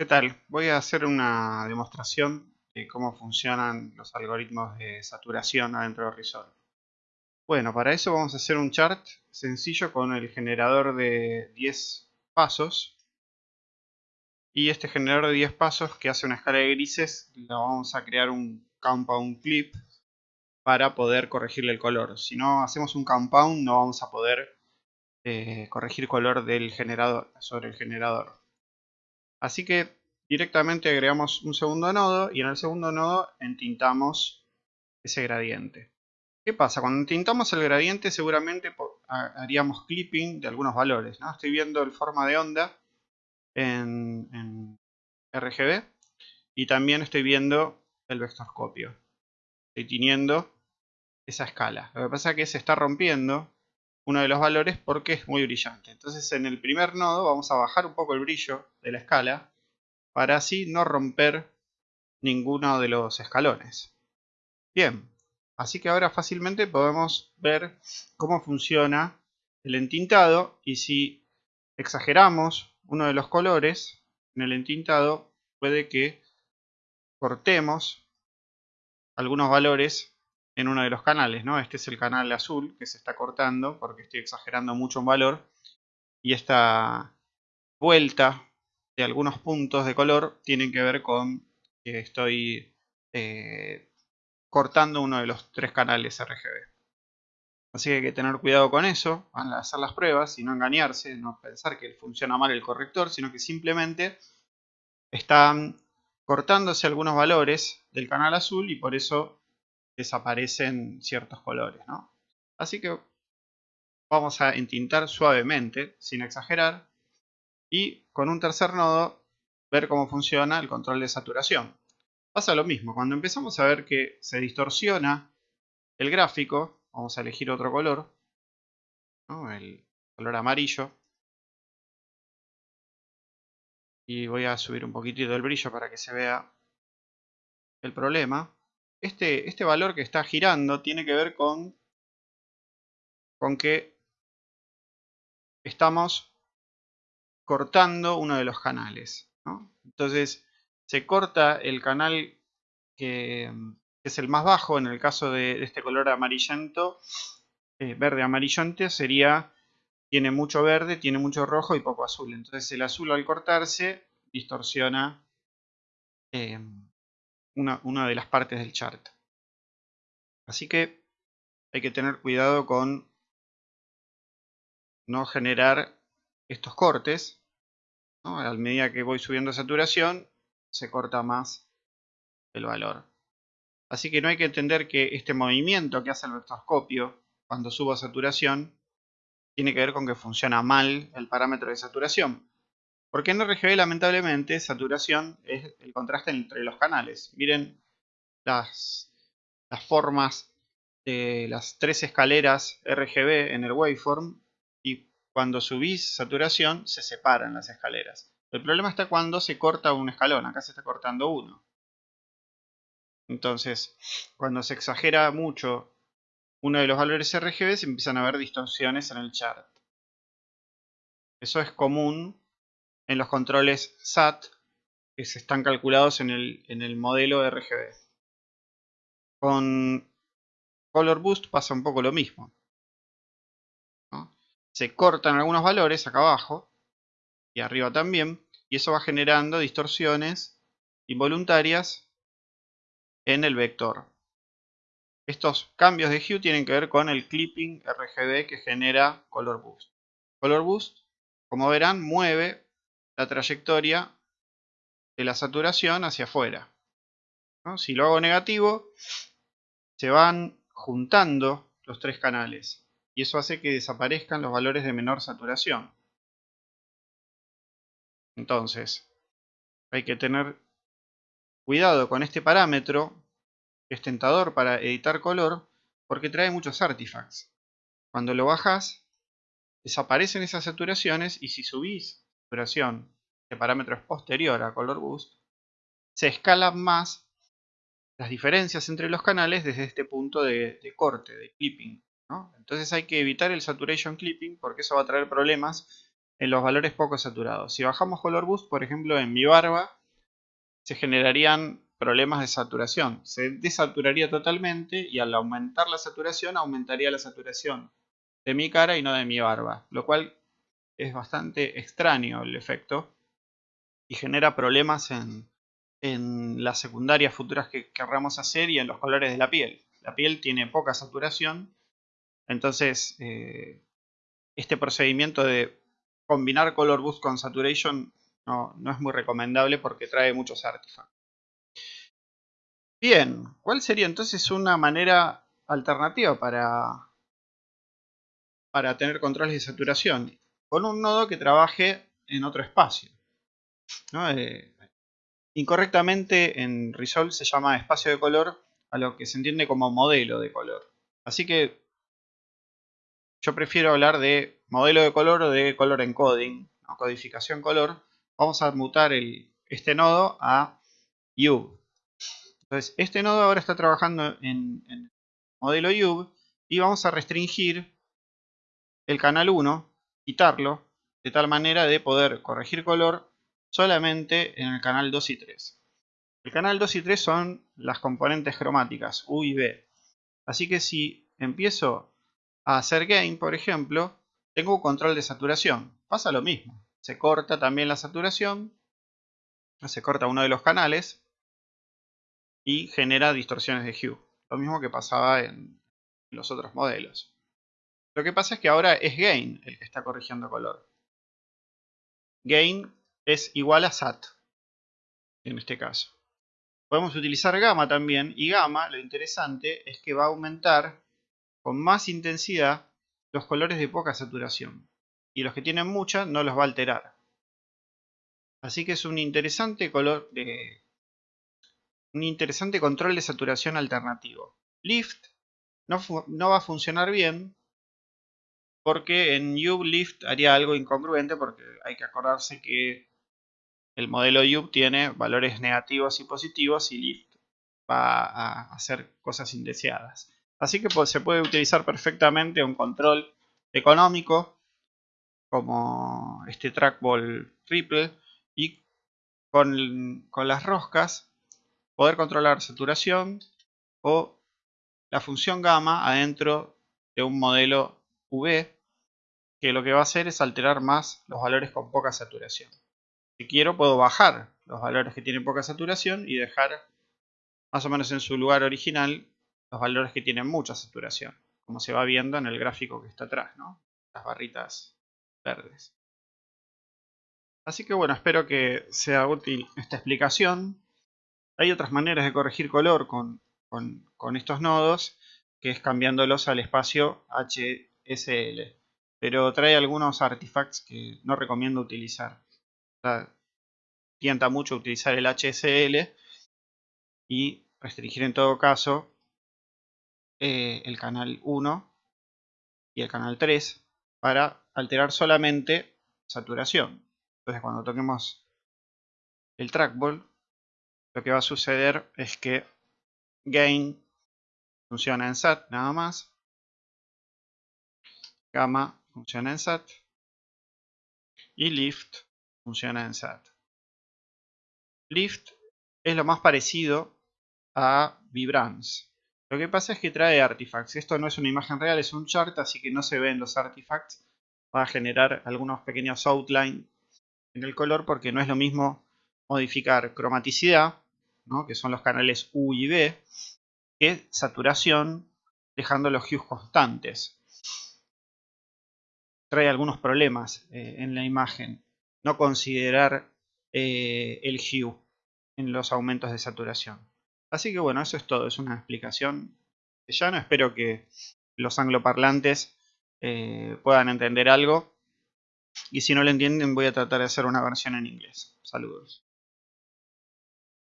¿Qué tal? Voy a hacer una demostración de cómo funcionan los algoritmos de saturación adentro de Resolve. Bueno, para eso vamos a hacer un chart sencillo con el generador de 10 pasos. Y este generador de 10 pasos que hace una escala de grises, le vamos a crear un compound clip para poder corregirle el color. Si no hacemos un compound no vamos a poder eh, corregir color del generador sobre el generador. Así que directamente agregamos un segundo nodo y en el segundo nodo entintamos ese gradiente. ¿Qué pasa? Cuando entintamos el gradiente seguramente haríamos clipping de algunos valores. ¿no? Estoy viendo el forma de onda en, en RGB y también estoy viendo el vectorscopio. Estoy teniendo esa escala. Lo que pasa es que se está rompiendo uno de los valores porque es muy brillante. Entonces en el primer nodo vamos a bajar un poco el brillo de la escala para así no romper ninguno de los escalones. Bien, así que ahora fácilmente podemos ver cómo funciona el entintado y si exageramos uno de los colores en el entintado puede que cortemos algunos valores en uno de los canales, ¿no? Este es el canal azul que se está cortando porque estoy exagerando mucho un valor. Y esta vuelta de algunos puntos de color tienen que ver con que estoy eh, cortando uno de los tres canales RGB. Así que hay que tener cuidado con eso al hacer las pruebas y no engañarse, no pensar que funciona mal el corrector, sino que simplemente están cortándose algunos valores del canal azul y por eso desaparecen ciertos colores. ¿no? Así que vamos a entintar suavemente, sin exagerar, y con un tercer nodo ver cómo funciona el control de saturación. Pasa lo mismo, cuando empezamos a ver que se distorsiona el gráfico, vamos a elegir otro color, el color amarillo, y voy a subir un poquitito el brillo para que se vea el problema este, este valor que está girando tiene que ver con, con que estamos cortando uno de los canales. Entonces se corta el canal que, es el más bajo, en el caso de, este color amarillento, eh, verde amarillante, sería, tiene mucho verde, tiene mucho rojo y poco azul. Entonces el azul al cortarse distorsiona eh, una, de las partes del chart. Así que hay que tener cuidado con no generar estos cortes. A medida que voy subiendo saturación, se corta más el valor. Así que no hay que entender que este movimiento que hace el vectorscopio cuando subo saturación tiene que ver con que funciona mal el parámetro de saturación. Porque en RGB lamentablemente saturación es el contraste entre los canales. Miren las, formas de las tres escaleras RGB en el waveform y cuando subís saturación se separan las escaleras. El problema está cuando se corta un escalón, acá se está cortando uno. Entonces, cuando se exagera mucho uno de los valores RGB se empiezan a ver distorsiones en el chart. Eso es común en los controles SAT que se están calculados en el, en el modelo RGB. Con Color Boost pasa un poco lo mismo. Se cortan algunos valores acá abajo y arriba también y eso va generando distorsiones involuntarias en el vector. Estos cambios de hue tienen que ver con el clipping RGB que genera Color Boost. Color Boost, como verán, mueve la trayectoria de la saturación hacia afuera. Si lo hago negativo, se van juntando los tres canales y eso hace que desaparezcan los valores de menor saturación. Entonces, hay que tener cuidado con este parámetro, que es tentador para editar color, porque trae muchos artifacts. Cuando lo bajas, desaparecen esas saturaciones y si subís de parámetro posterior a Color Boost, se escalan más las diferencias entre los canales desde este punto de, corte, de clipping. Entonces hay que evitar el saturation clipping porque eso va a traer problemas en los valores poco saturados. Si bajamos color boost, por ejemplo, en mi barba, se generarían problemas de saturación. Se desaturaría totalmente y al aumentar la saturación, aumentaría la saturación de mi cara y no de mi barba. Lo cual es bastante extraño el efecto y genera problemas en, las secundarias futuras que querramos hacer y en los colores de la piel. La piel tiene poca saturación, entonces eh, este procedimiento de combinar Color Boost con Saturation no, es muy recomendable porque trae muchos artefactos. Bien, ¿cuál sería entonces una manera alternativa para, para tener controles de saturación? Con un nodo que trabaje en otro espacio. Eh, incorrectamente en Resolve se llama espacio de color a lo que se entiende como modelo de color. Así que yo prefiero hablar de modelo de color o de color encoding, o codificación color. Vamos a mutar este nodo a UV. Entonces, este nodo ahora está trabajando en, en modelo UV y vamos a restringir el canal 1, quitarlo, de tal manera de poder corregir color solamente en el canal 2 y 3. El canal 2 y 3 son las componentes cromáticas, U y B. Así que si empiezo a hacer gain, por ejemplo, tengo control de saturación. Pasa lo mismo. Se corta también la saturación, se corta uno de los canales y genera distorsiones de hue. Lo mismo que pasaba en los otros modelos. Lo que pasa es que ahora es gain el que está corrigiendo color. Gain es igual a SAT en este caso. Podemos utilizar gamma también y gamma lo interesante es que va a aumentar con más intensidad los colores de poca saturación. Y los que tienen mucha no los va a alterar. Así que es un interesante color de un interesante control de saturación alternativo. Lift no, no va a funcionar bien porque en UV Lift haría algo incongruente porque hay que acordarse que el modelo UV tiene valores negativos y positivos y Lift va a hacer cosas indeseadas. Así que pues, se puede utilizar perfectamente un control económico como este trackball triple y con, con las roscas poder controlar saturación o la función gamma adentro de un modelo V que lo que va a hacer es alterar más los valores con poca saturación. Si quiero puedo bajar los valores que tienen poca saturación y dejar más o menos en su lugar original los valores que tienen mucha saturación, como se va viendo en el gráfico que está atrás, ¿no? las barritas verdes. Así que bueno, espero que sea útil esta explicación. Hay otras maneras de corregir color con, con, estos nodos, que es cambiándolos al espacio HSL. Pero trae algunos artifacts que no recomiendo utilizar. tienta mucho utilizar el HSL y restringir en todo caso eh, el canal 1 y el canal 3 para alterar solamente saturación. Entonces cuando toquemos el trackball, lo que va a suceder es que gain funciona en SAT nada más, gamma funciona en SAT y lift funciona en SAT. Lift es lo más parecido a Vibrance. Lo que pasa es que trae artifacts. Esto no es una imagen real, es un chart, así que no se ven los artifacts. Va a generar algunos pequeños outline en el color porque no es lo mismo modificar cromaticidad, que son los canales U y B, que saturación, dejando los hues constantes. Trae algunos problemas eh, en la imagen. No considerar eh, el hue en los aumentos de saturación. Así que bueno, eso es todo, es una explicación ya no espero que los angloparlantes eh, puedan entender algo. Y si no lo entienden voy a tratar de hacer una versión en inglés. Saludos.